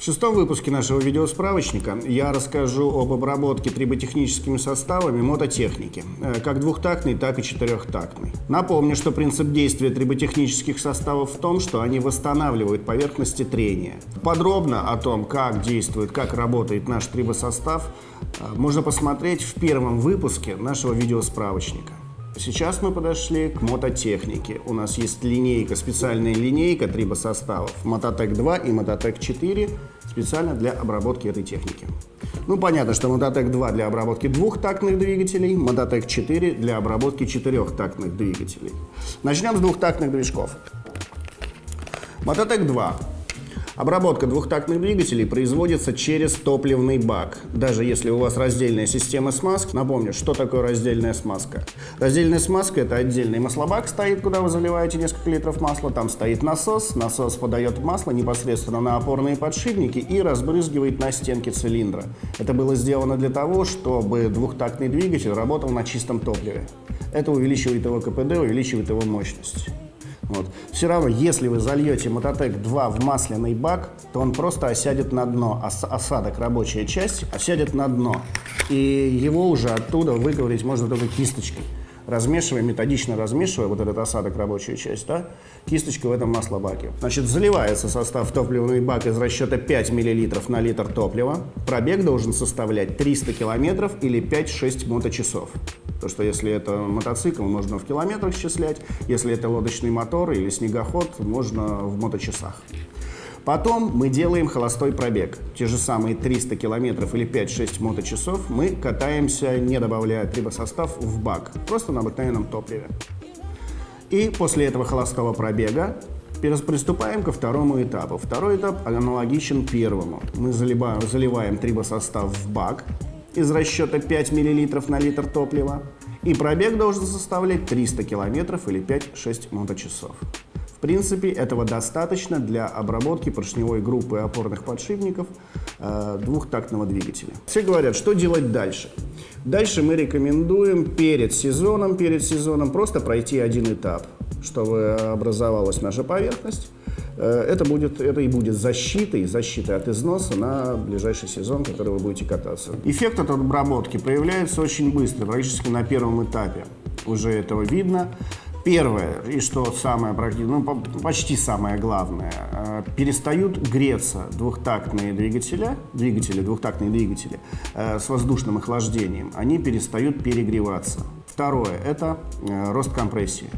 В шестом выпуске нашего видеосправочника я расскажу об обработке триботехническими составами мототехники, э, как двухтактной, так и четырехтактной. Напомню, что принцип действия триботехнических составов в том, что они восстанавливают поверхности трения. Подробно о том, как действует, как работает наш трибосостав, э, можно посмотреть в первом выпуске нашего видеосправочника. Сейчас мы подошли к мототехнике. У нас есть линейка, специальная линейка трибосоставов Мототек 2 и Мототек 4 специально для обработки этой техники. Ну, понятно, что Мототек 2 для обработки двухтактных двигателей, Мототек 4 для обработки четырехтактных двигателей. Начнем с двухтактных движков. Мототек 2 Обработка двухтактных двигателей производится через топливный бак. Даже если у вас раздельная система смазки, напомню, что такое раздельная смазка. Раздельная смазка – это отдельный маслобак стоит, куда вы заливаете несколько литров масла. Там стоит насос, насос подает масло непосредственно на опорные подшипники и разбрызгивает на стенки цилиндра. Это было сделано для того, чтобы двухтактный двигатель работал на чистом топливе. Это увеличивает его КПД, увеличивает его мощность. Вот. Все равно, если вы зальете Мототек 2 в масляный бак, то он просто осядет на дно. Ос осадок, рабочая часть, осядет на дно. И его уже оттуда выковырить можно только кисточкой размешивая, методично размешивая вот этот осадок, рабочую часть, да, кисточкой в этом маслобаке. Значит, заливается состав топливный бак из расчета 5 мл на литр топлива. Пробег должен составлять 300 км или 5-6 моточасов. То, что если это мотоцикл, можно в километрах счислять. Если это лодочный мотор или снегоход, можно в моточасах. Потом мы делаем холостой пробег. Те же самые 300 километров или 5-6 моточасов мы катаемся, не добавляя трибосостав в бак, просто на обыкновенном топливе. И после этого холостого пробега приступаем ко второму этапу. Второй этап аналогичен первому. Мы заливаем, заливаем трибосостав в бак из расчета 5 мл на литр топлива. И пробег должен составлять 300 км или 5-6 моточасов. В принципе, этого достаточно для обработки поршневой группы опорных подшипников э, двухтактного двигателя. Все говорят, что делать дальше. Дальше мы рекомендуем перед сезоном, перед сезоном просто пройти один этап, чтобы образовалась наша поверхность. Э, это, будет, это и будет защитой, защитой от износа на ближайший сезон, который вы будете кататься. Эффект от обработки проявляется очень быстро, практически на первом этапе. Уже этого видно. Первое, и что самое ну, почти самое главное, э, перестают греться двухтактные двигатели, двигатели, двухтактные двигатели э, с воздушным охлаждением, они перестают перегреваться. Второе, это рост компрессии.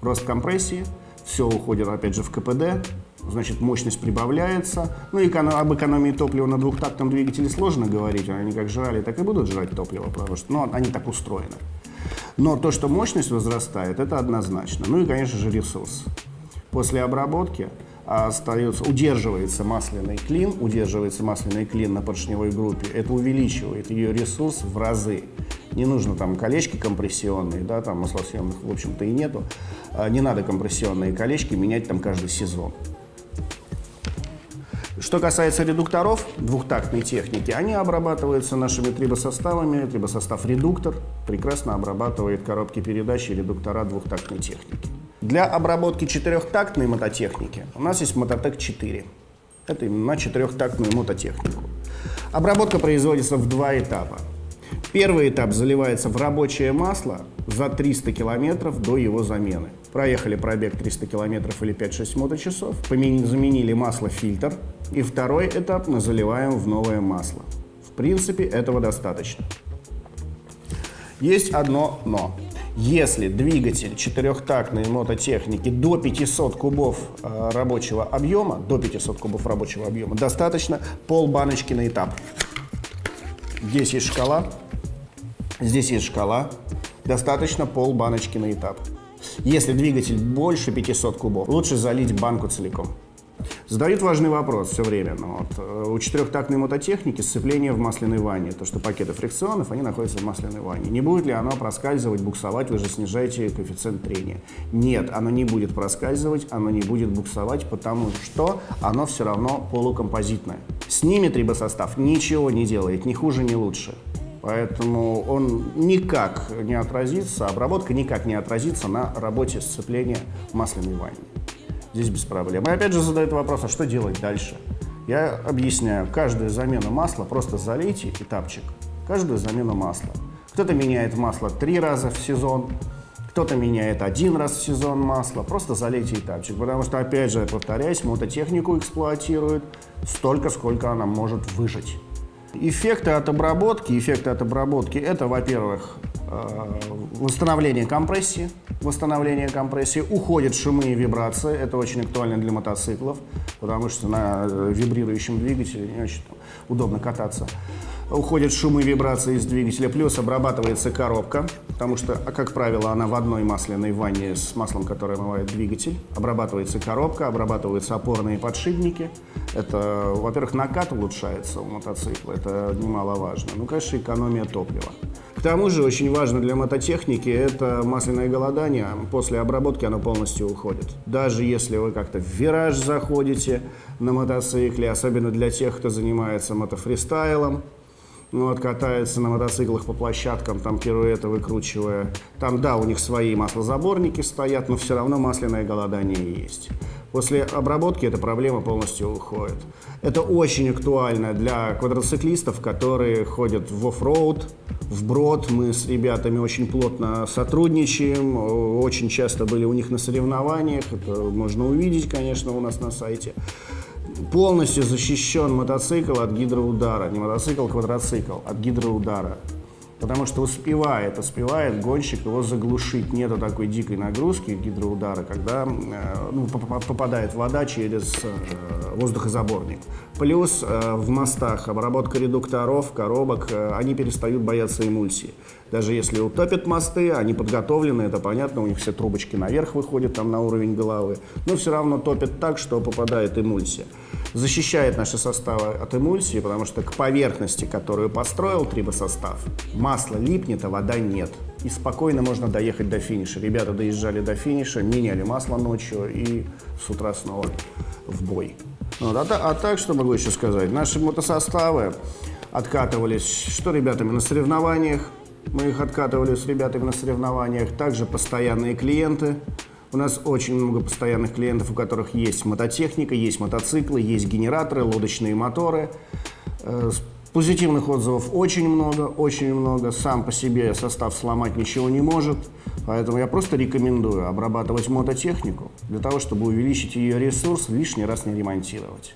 Рост компрессии, все уходит опять же в КПД, значит мощность прибавляется. Ну и об экономии топлива на двухтактном двигателе сложно говорить, они как жрали, так и будут жрать топливо, потому что ну, они так устроены. Но то, что мощность возрастает, это однозначно. Ну и, конечно же, ресурс. После обработки остается, удерживается масляный клин, удерживается масляный клин на поршневой группе, это увеличивает ее ресурс в разы. Не нужно там колечки компрессионные, да, там маслосъемных, в общем-то, и нету. А, не надо компрессионные колечки менять там каждый сезон. Что касается редукторов двухтактной техники, они обрабатываются нашими трибосоставами. Трибосостав-редуктор прекрасно обрабатывает коробки передач и редуктора двухтактной техники. Для обработки четырехтактной мототехники у нас есть Мототек 4. Это именно на четырехтактную мототехнику. Обработка производится в два этапа. Первый этап заливается в рабочее масло за 300 километров до его замены. Проехали пробег 300 километров или 5-6 моточасов, заменили масло-фильтр, и второй этап мы заливаем в новое масло. В принципе, этого достаточно. Есть одно «но». Если двигатель четырехтактной мототехники до 500 кубов э, рабочего объема, до 500 кубов рабочего объема, достаточно пол баночки на этап. Здесь есть шкала, здесь есть шкала, достаточно пол баночки на этап. Если двигатель больше 500 кубов, лучше залить банку целиком. Задают важный вопрос все время. Ну, вот, э, у четырехтактной мототехники сцепление в масляной ванне. То, что пакеты фрикционов, они находятся в масляной ванне. Не будет ли оно проскальзывать, буксовать, вы же снижаете коэффициент трения? Нет, оно не будет проскальзывать, оно не будет буксовать, потому что оно все равно полукомпозитное. Снимет трибосостав, ничего не делает, ни хуже, ни лучше. Поэтому он никак не отразится, обработка никак не отразится на работе сцепления масляной ванне здесь без проблем. И опять же задают вопрос, а что делать дальше? Я объясняю, каждую замену масла просто залейте этапчик. Каждую замену масла. Кто-то меняет масло три раза в сезон, кто-то меняет один раз в сезон масло. Просто залейте этапчик. Потому что, опять же, повторяюсь, мототехнику эксплуатируют столько, сколько она может выжить. Эффекты от обработки, эффекты от обработки, это, во-первых, восстановление компрессии, восстановление компрессии, уходят шумы и вибрации, это очень актуально для мотоциклов, потому что на э, вибрирующем двигателе не очень удобно кататься уходят шумы и вибрации из двигателя, плюс обрабатывается коробка, потому что, а, как правило, она в одной масляной ванне с маслом, которое омывает двигатель. Обрабатывается коробка, обрабатываются опорные подшипники. Это, во-первых, накат улучшается у мотоцикла, это немаловажно. Ну, конечно, экономия топлива. К тому же, очень важно для мототехники, это масляное голодание. После обработки оно полностью уходит. Даже если вы как-то в вираж заходите на мотоцикле, особенно для тех, кто занимается мотофристайлом, вот, катается на мотоциклах по площадкам, там пируэты выкручивая. Там, да, у них свои маслозаборники стоят, но все равно масляное голодание есть. После обработки эта проблема полностью уходит. Это очень актуально для квадроциклистов, которые ходят в оффроуд, в брод. Мы с ребятами очень плотно сотрудничаем, очень часто были у них на соревнованиях. Это можно увидеть, конечно, у нас на сайте полностью защищен мотоцикл от гидроудара. Не мотоцикл, а квадроцикл от гидроудара. Потому что успевает, успевает гонщик его заглушить. Нету такой дикой нагрузки гидроудара, когда э, ну, попадает вода через э, воздухозаборник. Плюс э, в мостах обработка редукторов, коробок, они перестают бояться эмульсии. Даже если утопят мосты, они подготовлены, это понятно, у них все трубочки наверх выходят там на уровень головы, но все равно топят так, что попадает эмульсия. Защищает наши составы от эмульсии, потому что к поверхности, которую построил трибосостав, масло липнет, а вода нет. И спокойно можно доехать до финиша. Ребята доезжали до финиша, меняли масло ночью и с утра снова в бой. Вот, а, а так, что могу еще сказать? Наши мотосоставы откатывались, что ребятами на соревнованиях, мы их откатывали с ребятами на соревнованиях. Также постоянные клиенты. У нас очень много постоянных клиентов, у которых есть мототехника, есть мотоциклы, есть генераторы, лодочные моторы. Э, позитивных отзывов очень много, очень много. Сам по себе состав сломать ничего не может. Поэтому я просто рекомендую обрабатывать мототехнику для того, чтобы увеличить ее ресурс, лишний раз не ремонтировать.